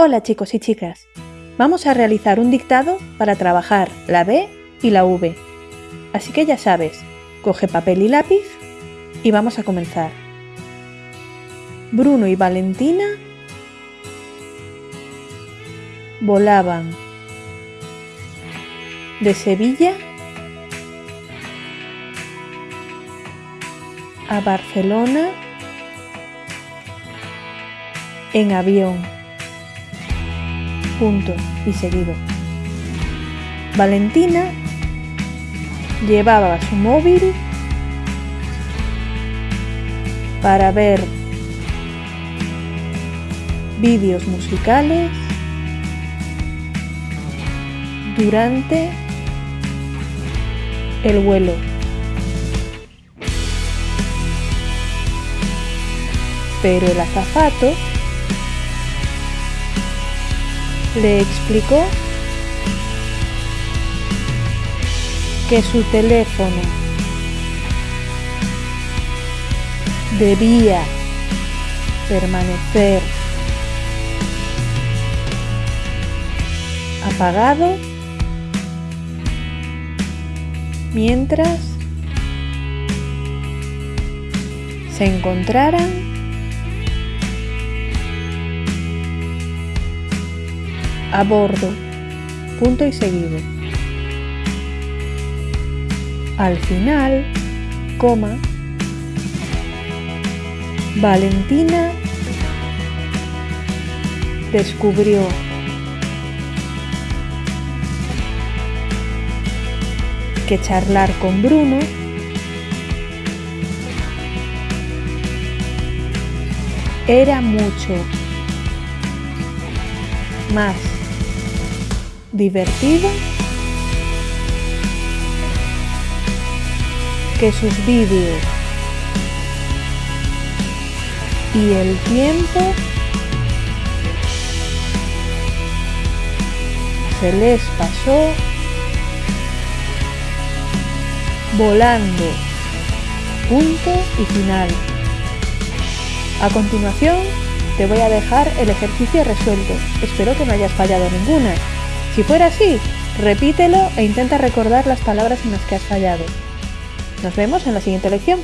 Hola chicos y chicas, vamos a realizar un dictado para trabajar la B y la V. Así que ya sabes, coge papel y lápiz y vamos a comenzar. Bruno y Valentina volaban de Sevilla a Barcelona en avión punto y seguido. Valentina llevaba su móvil para ver vídeos musicales durante el vuelo. Pero el azafato le explicó que su teléfono debía permanecer apagado mientras se encontraran a bordo, punto y seguido. Al final, coma, Valentina descubrió. Que charlar con Bruno era mucho más divertido que sus vídeos y el tiempo se les pasó volando. Punto y final. A continuación, te voy a dejar el ejercicio resuelto. Espero que no hayas fallado ninguna. Si fuera así, repítelo e intenta recordar las palabras en las que has fallado. Nos vemos en la siguiente lección.